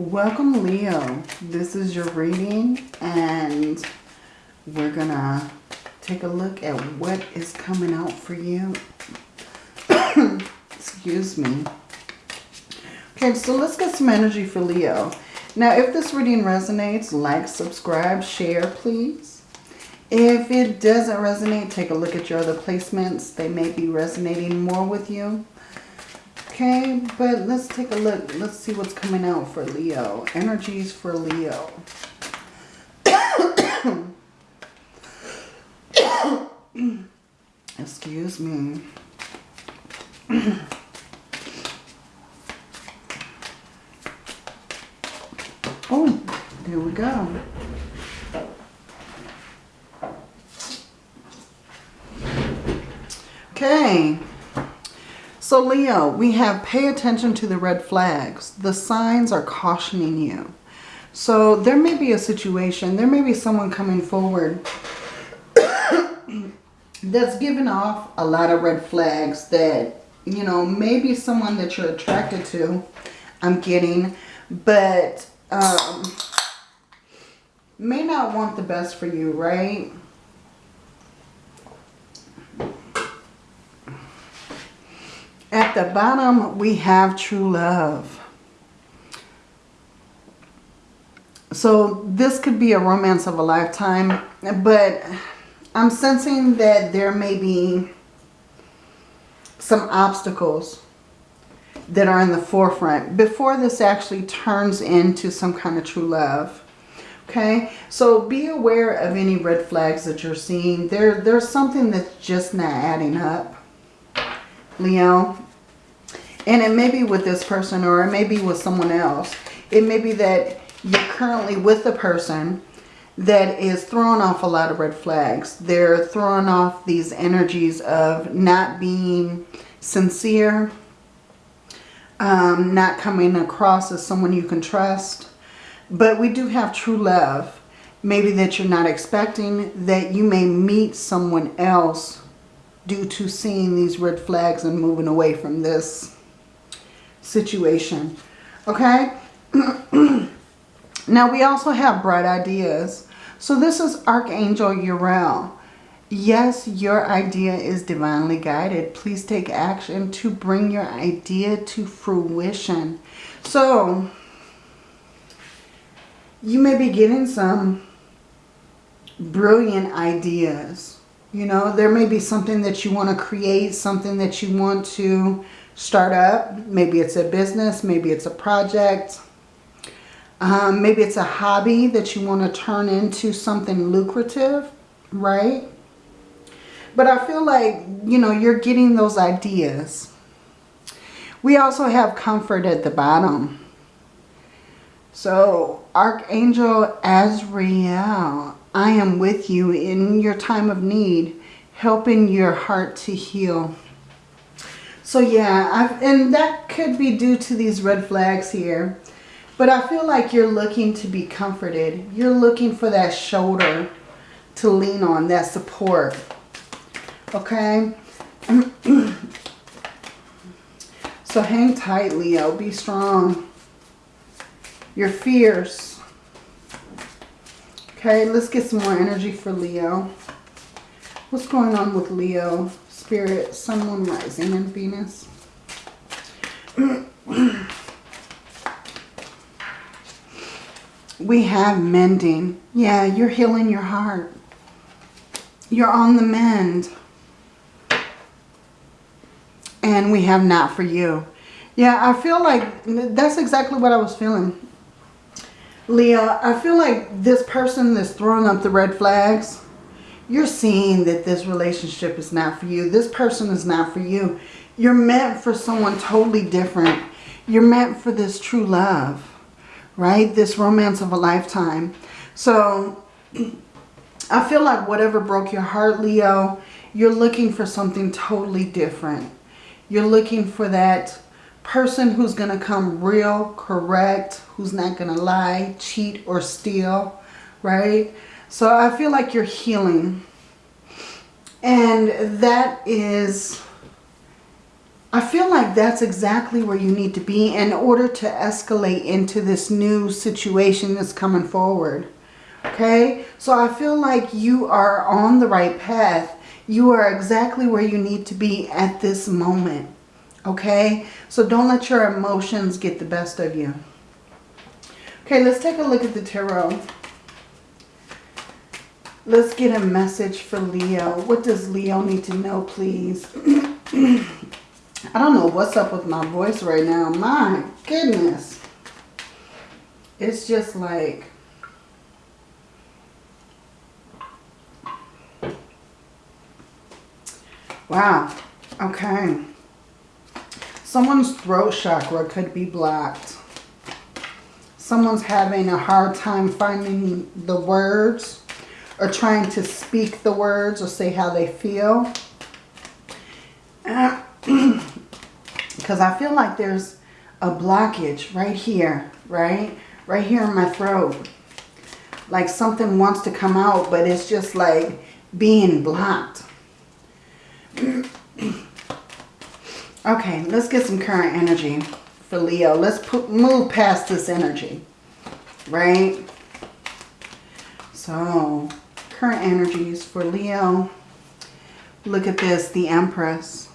Welcome Leo. This is your reading and we're gonna take a look at what is coming out for you. Excuse me. Okay, so let's get some energy for Leo. Now, if this reading resonates, like, subscribe, share, please. If it doesn't resonate, take a look at your other placements. They may be resonating more with you. Okay, but let's take a look. Let's see what's coming out for Leo. Energies for Leo. Excuse me. oh, there we go. Okay. So Leo, we have pay attention to the red flags. The signs are cautioning you. So there may be a situation, there may be someone coming forward that's giving off a lot of red flags that, you know, maybe someone that you're attracted to, I'm getting, but um, may not want the best for you, right? At the bottom, we have true love. So this could be a romance of a lifetime, but I'm sensing that there may be some obstacles that are in the forefront before this actually turns into some kind of true love. Okay, so be aware of any red flags that you're seeing. There, there's something that's just not adding up. Leo. And it may be with this person or it may be with someone else. It may be that you're currently with a person that is throwing off a lot of red flags. They're throwing off these energies of not being sincere, um, not coming across as someone you can trust. But we do have true love. Maybe that you're not expecting, that you may meet someone else due to seeing these red flags and moving away from this situation. Okay? now we also have bright ideas. So this is Archangel Uriel. Yes, your idea is divinely guided. Please take action to bring your idea to fruition. So, you may be getting some brilliant ideas. You know, there may be something that you want to create, something that you want to start up. Maybe it's a business, maybe it's a project. Um, maybe it's a hobby that you want to turn into something lucrative, right? But I feel like, you know, you're getting those ideas. We also have comfort at the bottom. So, Archangel Azrael, I am with you in your time of need, helping your heart to heal. So yeah, I've, and that could be due to these red flags here. But I feel like you're looking to be comforted. You're looking for that shoulder to lean on, that support. Okay? so hang tight, Leo. Be strong. You're fierce. Okay, let's get some more energy for Leo. What's going on with Leo? Spirit, Sun, Moon, Rising, and Venus. we have mending. Yeah, you're healing your heart. You're on the mend. And we have not for you. Yeah, I feel like that's exactly what I was feeling. Leo, I feel like this person that's throwing up the red flags, you're seeing that this relationship is not for you. This person is not for you. You're meant for someone totally different. You're meant for this true love right? This romance of a lifetime. So I feel like whatever broke your heart, Leo, you're looking for something totally different. You're looking for that person who's going to come real, correct, who's not going to lie, cheat, or steal, right? So I feel like you're healing. And that is I feel like that's exactly where you need to be in order to escalate into this new situation that's coming forward. Okay? So I feel like you are on the right path. You are exactly where you need to be at this moment. Okay? So don't let your emotions get the best of you. Okay, let's take a look at the tarot. Let's get a message for Leo. What does Leo need to know, please? I don't know what's up with my voice right now. My goodness. It's just like... Wow. Okay. Someone's throat chakra could be blocked. Someone's having a hard time finding the words or trying to speak the words or say how they feel. Uh, because I feel like there's a blockage right here, right? Right here in my throat. Like something wants to come out, but it's just like being blocked. okay, let's get some current energy for Leo. Let's put, move past this energy, right? So, current energies for Leo. Look at this, the Empress.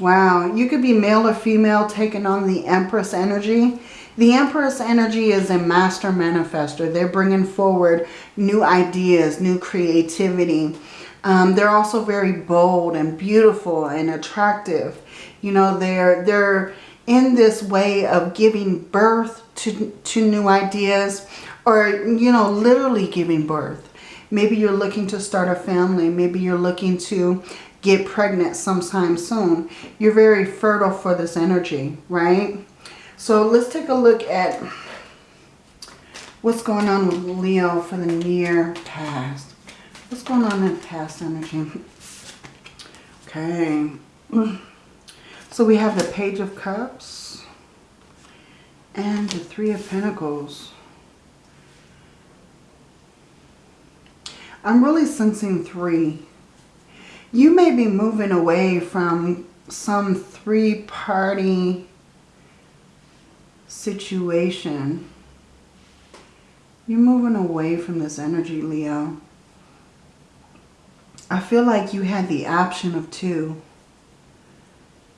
Wow, you could be male or female taking on the Empress energy. The Empress energy is a master manifester. They're bringing forward new ideas, new creativity. Um, they're also very bold and beautiful and attractive. You know, they're, they're in this way of giving birth to, to new ideas or, you know, literally giving birth. Maybe you're looking to start a family. Maybe you're looking to get pregnant sometime soon. You're very fertile for this energy, right? So let's take a look at what's going on with Leo for the near past. What's going on in past energy? Okay. So we have the Page of Cups and the Three of Pentacles. I'm really sensing three you may be moving away from some three-party situation. You're moving away from this energy, Leo. I feel like you had the option of two,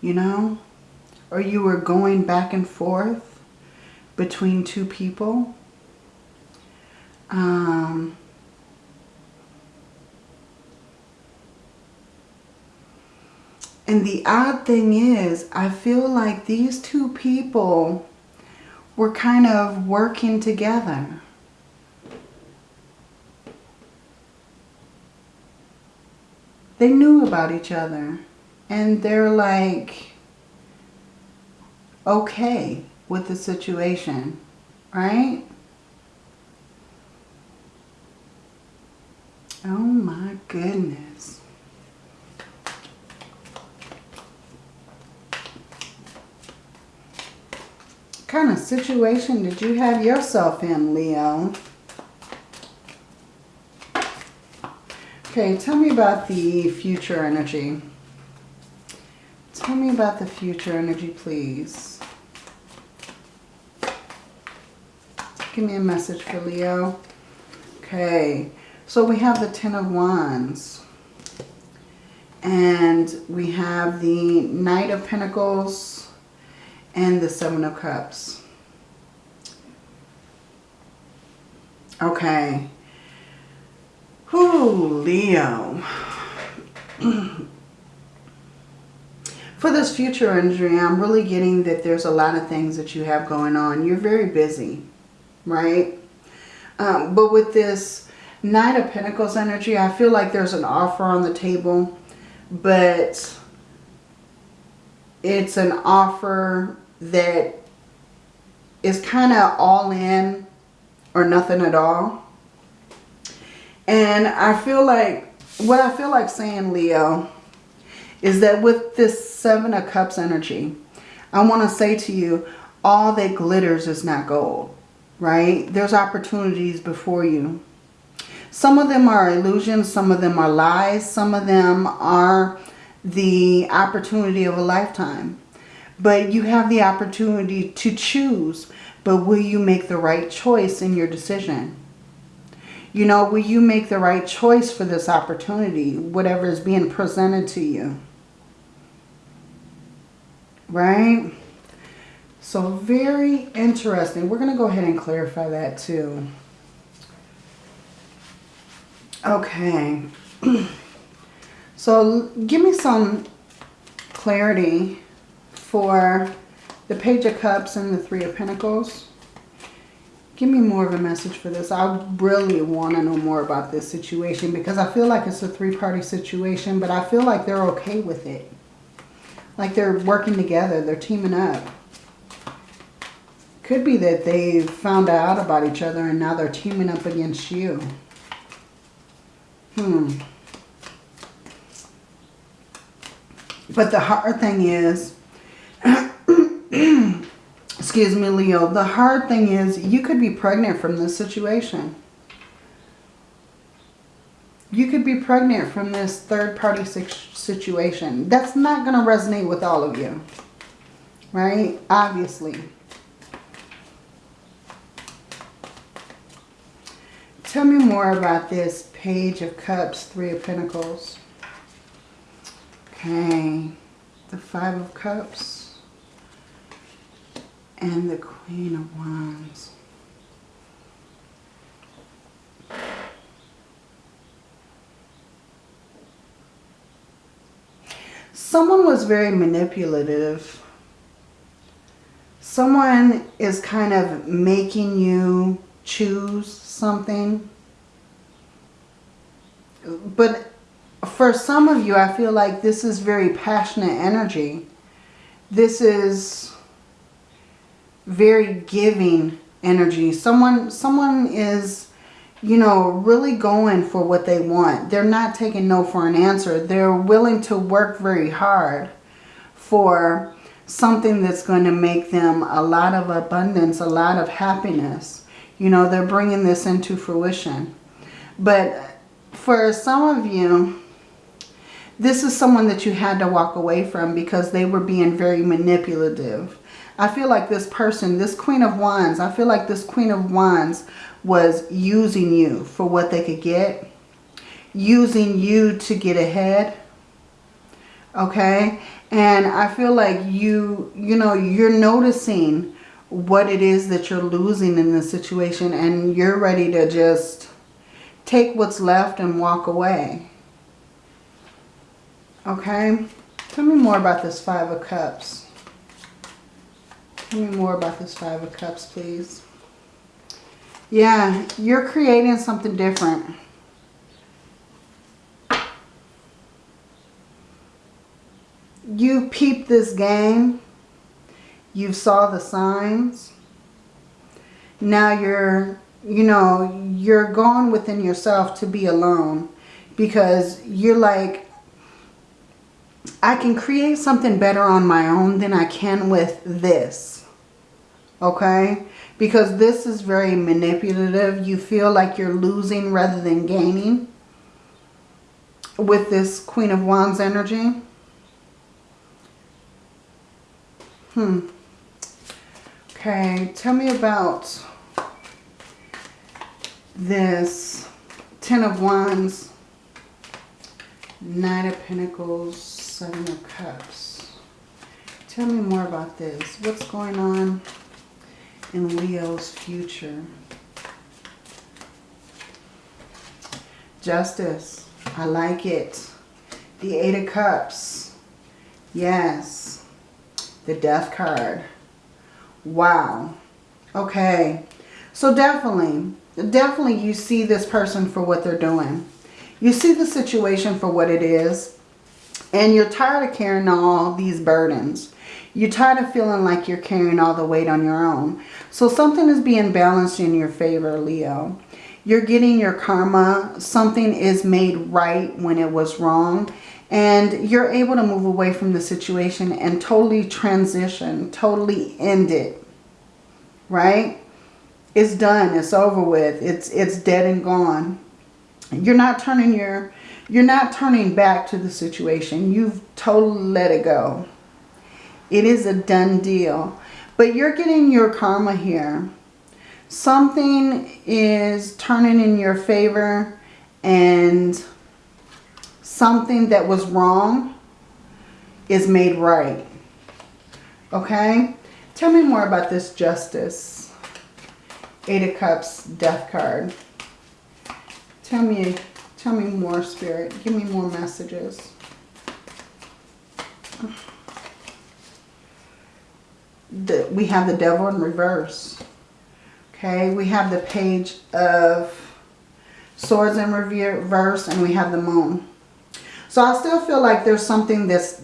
you know? Or you were going back and forth between two people. Um, And the odd thing is, I feel like these two people were kind of working together. They knew about each other. And they're like, okay with the situation, right? Oh my goodness. kind of situation did you have yourself in, Leo? Okay, tell me about the future energy. Tell me about the future energy, please. Give me a message for Leo. Okay, so we have the Ten of Wands. And we have the Knight of Pentacles and the Seven of Cups. Okay. Whoo, Leo. For this future energy, I'm really getting that there's a lot of things that you have going on. You're very busy, right? Um, but with this Knight of Pentacles energy, I feel like there's an offer on the table, but it's an offer that is kind of all in or nothing at all. And I feel like, what I feel like saying, Leo, is that with this Seven of Cups energy, I want to say to you, all that glitters is not gold, right? There's opportunities before you. Some of them are illusions. Some of them are lies. Some of them are the opportunity of a lifetime. But you have the opportunity to choose. But will you make the right choice in your decision? You know, will you make the right choice for this opportunity, whatever is being presented to you? Right? So very interesting. We're going to go ahead and clarify that too. Okay. so give me some clarity for the Page of Cups and the Three of Pentacles. Give me more of a message for this. I really want to know more about this situation because I feel like it's a three-party situation, but I feel like they're okay with it. Like they're working together. They're teaming up. Could be that they found out about each other and now they're teaming up against you. Hmm. But the hard thing is, excuse me, Leo, the hard thing is you could be pregnant from this situation. You could be pregnant from this third-party situation. That's not going to resonate with all of you. Right? Obviously. Tell me more about this Page of Cups, Three of Pentacles. Okay. The Five of Cups. And the Queen of Wands. Someone was very manipulative. Someone is kind of making you choose something. But for some of you, I feel like this is very passionate energy. This is very giving energy. Someone, someone is, you know, really going for what they want. They're not taking no for an answer. They're willing to work very hard for something that's going to make them a lot of abundance, a lot of happiness. You know, they're bringing this into fruition. But for some of you, this is someone that you had to walk away from because they were being very manipulative. I feel like this person, this Queen of Wands, I feel like this Queen of Wands was using you for what they could get. Using you to get ahead. Okay? And I feel like you, you know, you're noticing what it is that you're losing in this situation and you're ready to just take what's left and walk away. Okay? Tell me more about this Five of Cups. Tell me more about this Five of Cups, please. Yeah, you're creating something different. You peeped this game you saw the signs. Now you're, you know, you're gone within yourself to be alone because you're like, I can create something better on my own than I can with this. Okay? Because this is very manipulative. You feel like you're losing rather than gaining with this Queen of Wands energy. Hmm. Okay, tell me about this Ten of Wands, Nine of Pentacles, Seven of Cups. Tell me more about this. What's going on in Leo's future? Justice. I like it. The Eight of Cups. Yes. The Death card. Wow. Okay. So definitely, definitely you see this person for what they're doing. You see the situation for what it is. And you're tired of carrying all these burdens. You're tired of feeling like you're carrying all the weight on your own. So something is being balanced in your favor, Leo. You're getting your karma. Something is made right when it was wrong. And you're able to move away from the situation and totally transition, totally end it. Right? It's done. It's over with. It's, it's dead and gone. You're not turning your, You're not turning back to the situation. You've totally let it go. It is a done deal. But you're getting your karma here. Something is turning in your favor and something that was wrong is made right. Okay? Tell me more about this justice. Eight of Cups, Death card. Tell me, tell me more, Spirit. Give me more messages. The, we have the Devil in reverse. Okay, we have the Page of Swords in reverse, and we have the Moon. So I still feel like there's something that's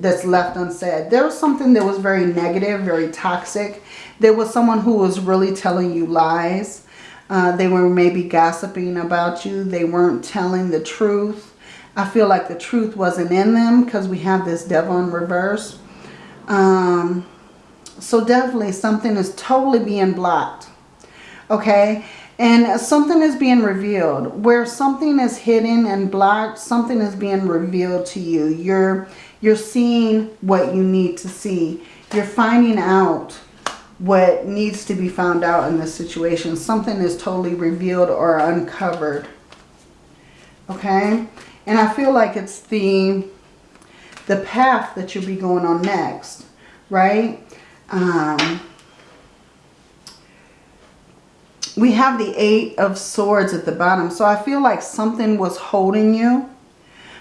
that's left unsaid. There was something that was very negative, very toxic. There was someone who was really telling you lies. Uh, they were maybe gossiping about you. They weren't telling the truth. I feel like the truth wasn't in them because we have this devil in reverse. Um, so definitely something is totally being blocked. Okay. And something is being revealed. Where something is hidden and blocked, something is being revealed to you. You're, you're seeing what you need to see. You're finding out what needs to be found out in this situation. Something is totally revealed or uncovered. Okay? And I feel like it's the, the path that you'll be going on next. Right? Um we have the Eight of Swords at the bottom. So I feel like something was holding you.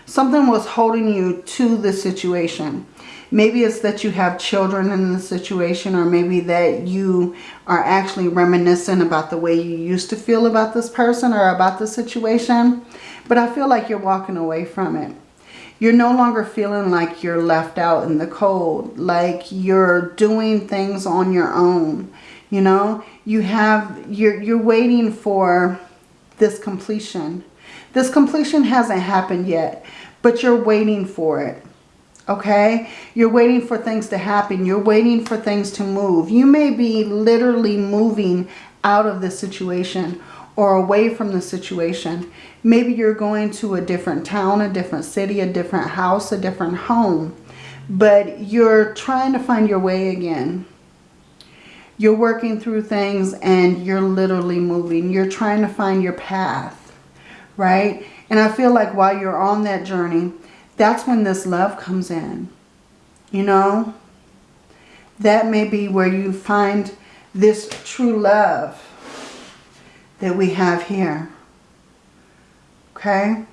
Something was holding you to the situation. Maybe it's that you have children in the situation or maybe that you are actually reminiscent about the way you used to feel about this person or about the situation. But I feel like you're walking away from it. You're no longer feeling like you're left out in the cold, like you're doing things on your own. You know, you have, you're, you're waiting for this completion. This completion hasn't happened yet, but you're waiting for it. Okay? You're waiting for things to happen. You're waiting for things to move. You may be literally moving out of the situation or away from the situation. Maybe you're going to a different town, a different city, a different house, a different home. But you're trying to find your way again. You're working through things and you're literally moving. You're trying to find your path, right? And I feel like while you're on that journey, that's when this love comes in, you know? That may be where you find this true love that we have here, okay?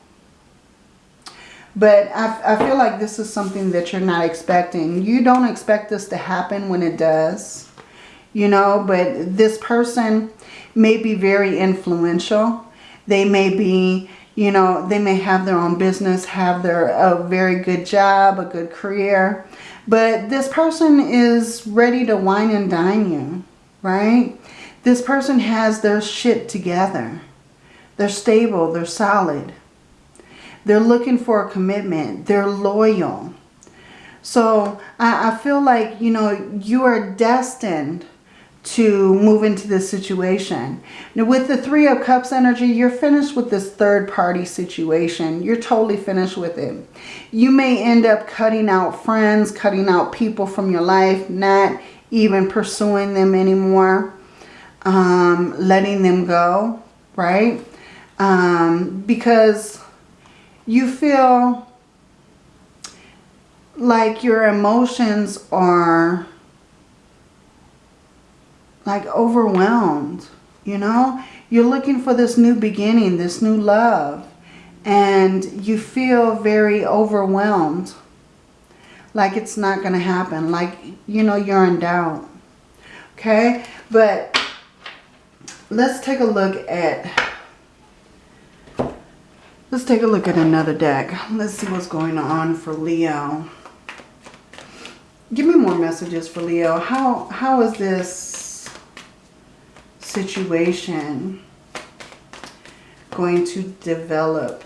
But I, I feel like this is something that you're not expecting. You don't expect this to happen when it does you know, but this person may be very influential. They may be, you know, they may have their own business, have their a very good job, a good career. But this person is ready to wine and dine you, right? This person has their shit together. They're stable. They're solid. They're looking for a commitment. They're loyal. So I, I feel like, you know, you are destined to move into this situation. Now with the Three of Cups energy, you're finished with this third party situation. You're totally finished with it. You may end up cutting out friends, cutting out people from your life, not even pursuing them anymore, um, letting them go, right? Um, because you feel like your emotions are like overwhelmed, you know? You're looking for this new beginning, this new love. And you feel very overwhelmed. Like it's not going to happen. Like, you know, you're in doubt. Okay? But let's take a look at... Let's take a look at another deck. Let's see what's going on for Leo. Give me more messages for Leo. How How is this situation going to develop?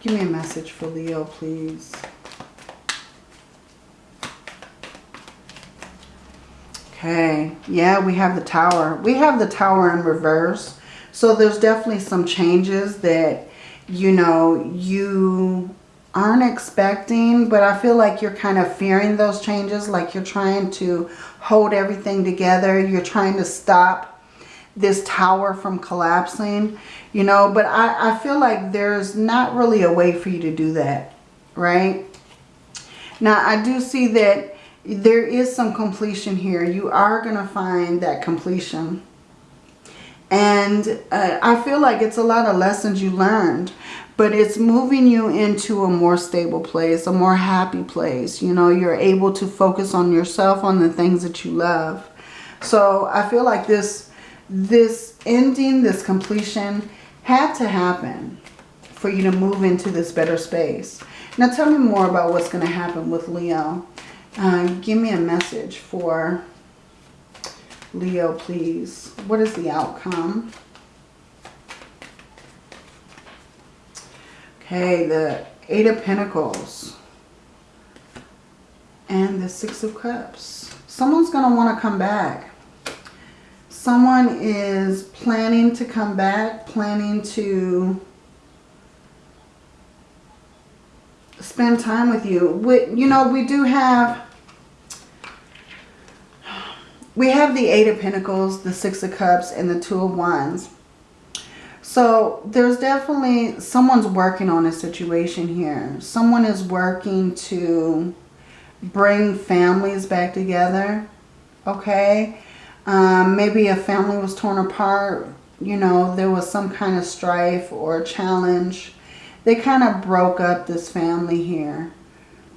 Give me a message for Leo, please. Okay, yeah, we have the tower. We have the tower in reverse. So there's definitely some changes that, you know, you aren't expecting, but I feel like you're kind of fearing those changes, like you're trying to hold everything together. You're trying to stop this tower from collapsing, you know, but I, I feel like there's not really a way for you to do that, right? Now, I do see that there is some completion here. You are going to find that completion. And uh, I feel like it's a lot of lessons you learned. But it's moving you into a more stable place, a more happy place. You know, you're able to focus on yourself, on the things that you love. So I feel like this, this ending, this completion had to happen for you to move into this better space. Now tell me more about what's going to happen with Leo. Uh, give me a message for Leo, please. What is the outcome? Okay, the Eight of Pentacles. And the Six of Cups. Someone's going to want to come back. Someone is planning to come back, planning to spend time with you. We, you know, we do have... We have the Eight of Pentacles, the Six of Cups, and the Two of Wands. So there's definitely someone's working on a situation here. Someone is working to bring families back together. Okay. Um, maybe a family was torn apart. You know, there was some kind of strife or challenge. They kind of broke up this family here.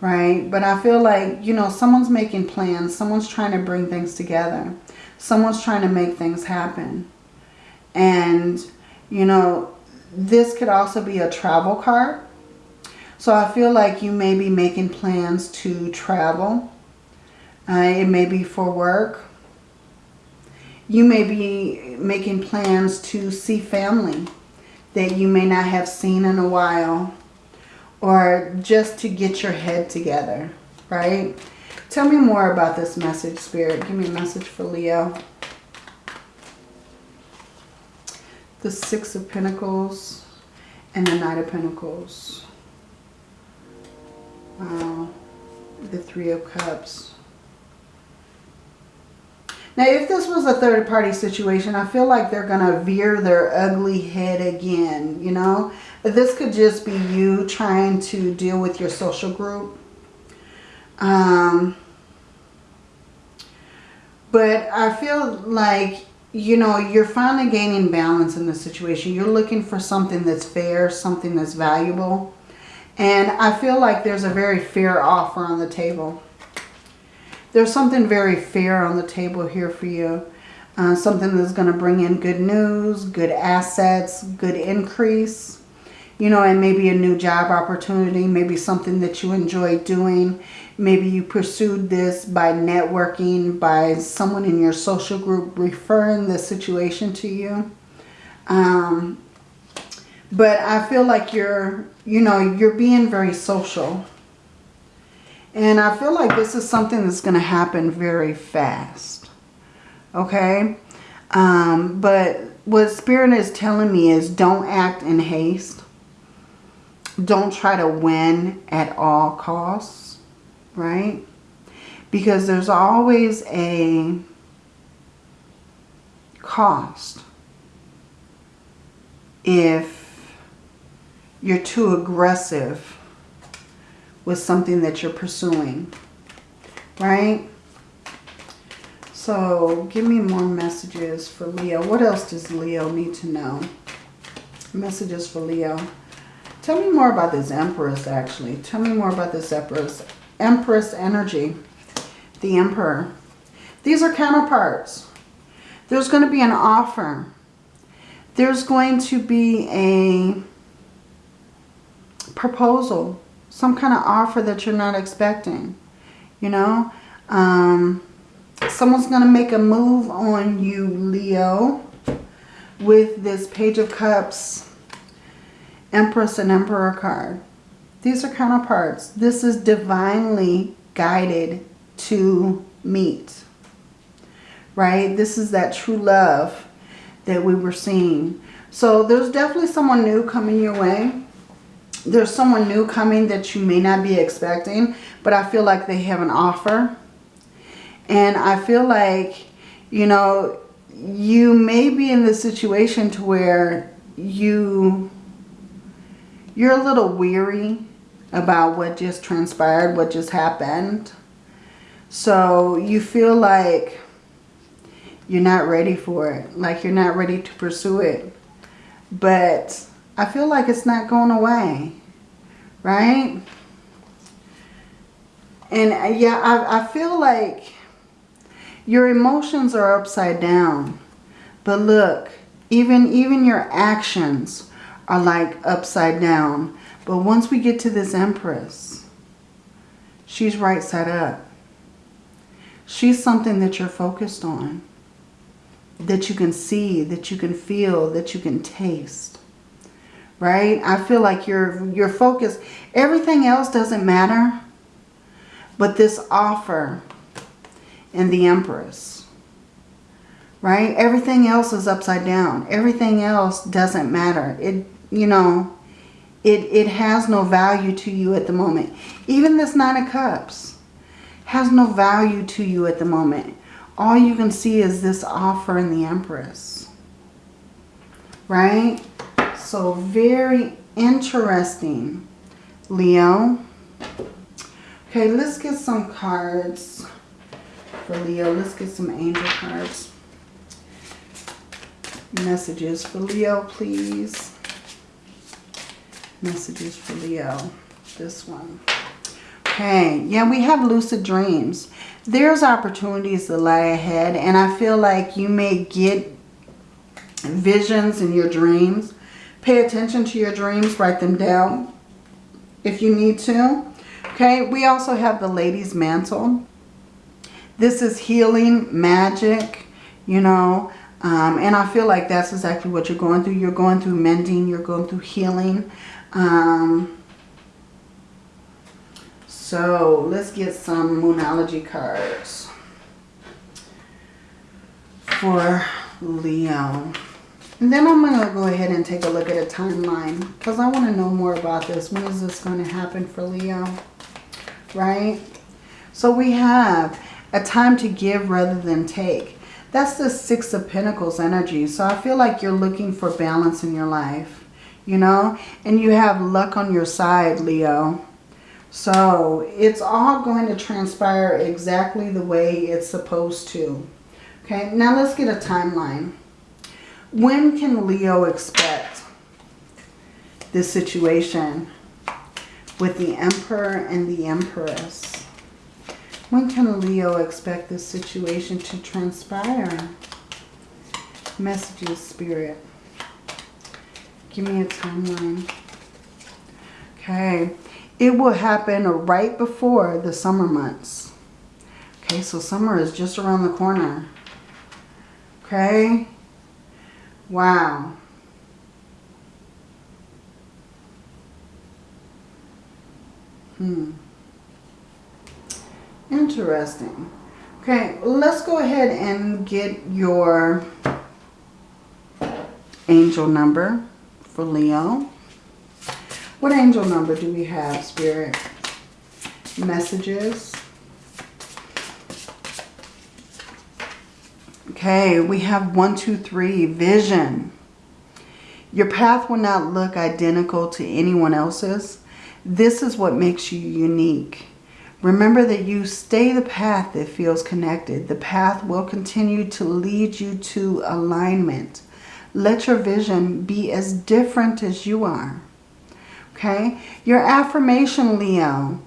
Right. But I feel like, you know, someone's making plans. Someone's trying to bring things together. Someone's trying to make things happen. And you know, this could also be a travel card. So I feel like you may be making plans to travel. Uh, it may be for work. You may be making plans to see family that you may not have seen in a while. Or just to get your head together, right? Tell me more about this message, Spirit. Give me a message for Leo. The Six of Pentacles and the Knight of Pentacles. Wow. The Three of Cups. Now, if this was a third party situation, I feel like they're going to veer their ugly head again, you know. This could just be you trying to deal with your social group. Um, but I feel like you know, you're finally gaining balance in the situation. You're looking for something that's fair, something that's valuable. And I feel like there's a very fair offer on the table. There's something very fair on the table here for you. Uh, something that's going to bring in good news, good assets, good increase. You know, and maybe a new job opportunity, maybe something that you enjoy doing. Maybe you pursued this by networking, by someone in your social group referring the situation to you. Um, but I feel like you're, you know, you're being very social. And I feel like this is something that's going to happen very fast. Okay? Um, but what Spirit is telling me is don't act in haste. Don't try to win at all costs right? Because there's always a cost if you're too aggressive with something that you're pursuing, right? So give me more messages for Leo. What else does Leo need to know? Messages for Leo. Tell me more about this Empress, actually. Tell me more about this Empress. Empress energy, the Emperor. These are counterparts. There's going to be an offer. There's going to be a proposal, some kind of offer that you're not expecting, you know. Um, someone's going to make a move on you, Leo, with this Page of Cups, Empress and Emperor card. These are counterparts. This is divinely guided to meet. Right? This is that true love that we were seeing. So there's definitely someone new coming your way. There's someone new coming that you may not be expecting, but I feel like they have an offer. And I feel like, you know, you may be in the situation to where you you're a little weary about what just transpired, what just happened. So you feel like you're not ready for it. Like you're not ready to pursue it. But I feel like it's not going away. Right? And uh, yeah, I, I feel like your emotions are upside down. But look, even, even your actions are like upside down. But once we get to this Empress, she's right side up. She's something that you're focused on. That you can see, that you can feel, that you can taste. Right? I feel like you're, you're focused. Everything else doesn't matter. But this offer and the Empress. Right? Everything else is upside down. Everything else doesn't matter. It, you know, it, it has no value to you at the moment. Even this Nine of Cups has no value to you at the moment. All you can see is this offer in the Empress. Right? So very interesting, Leo. Okay, let's get some cards for Leo. Let's get some angel cards. Messages for Leo, please. Messages for Leo. This one. Okay, yeah, we have lucid dreams. There's opportunities that lie ahead, and I feel like you may get visions in your dreams. Pay attention to your dreams. Write them down if you need to. Okay, we also have the Lady's Mantle. This is healing, magic, you know. Um, and I feel like that's exactly what you're going through. You're going through mending. You're going through healing. Um, so let's get some Moonology cards for Leo. And then I'm going to go ahead and take a look at a timeline because I want to know more about this. When is this going to happen for Leo? Right? So we have a time to give rather than take. That's the Six of Pentacles energy. So I feel like you're looking for balance in your life you know, and you have luck on your side, Leo. So it's all going to transpire exactly the way it's supposed to. Okay, now let's get a timeline. When can Leo expect this situation with the Emperor and the Empress? When can Leo expect this situation to transpire? Messages, Spirit. Give me a timeline. Okay. It will happen right before the summer months. Okay, so summer is just around the corner. Okay. Wow. Hmm. Interesting. Okay, let's go ahead and get your angel number for Leo. What angel number do we have, Spirit? Messages. Okay, we have one, two, three, vision. Your path will not look identical to anyone else's. This is what makes you unique. Remember that you stay the path that feels connected. The path will continue to lead you to alignment. Let your vision be as different as you are. Okay? Your affirmation, Leo.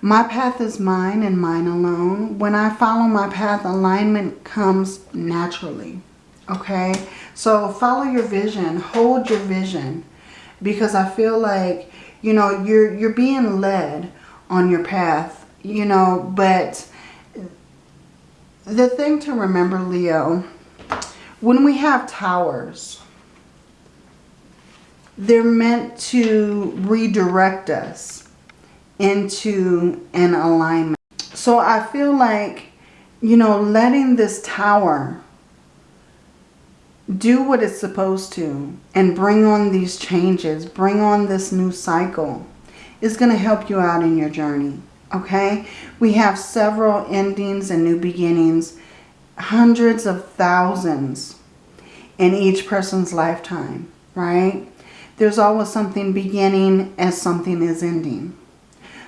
My path is mine and mine alone. When I follow my path, alignment comes naturally. Okay? So follow your vision. Hold your vision. Because I feel like, you know, you're, you're being led on your path. You know, but the thing to remember, Leo, when we have towers, they're meant to redirect us into an alignment. So I feel like, you know, letting this tower do what it's supposed to and bring on these changes, bring on this new cycle, is going to help you out in your journey. Okay? We have several endings and new beginnings, hundreds of thousands in each person's lifetime, right? There's always something beginning as something is ending.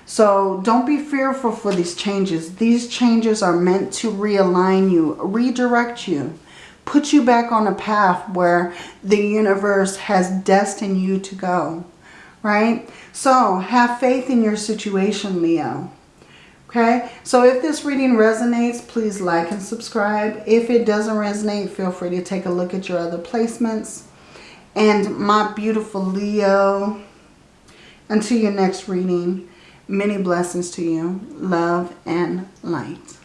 So don't be fearful for these changes. These changes are meant to realign you, redirect you, put you back on a path where the universe has destined you to go, right? So have faith in your situation, Leo. Okay, so if this reading resonates, please like and subscribe. If it doesn't resonate, feel free to take a look at your other placements. And my beautiful Leo, until your next reading, many blessings to you, love and light.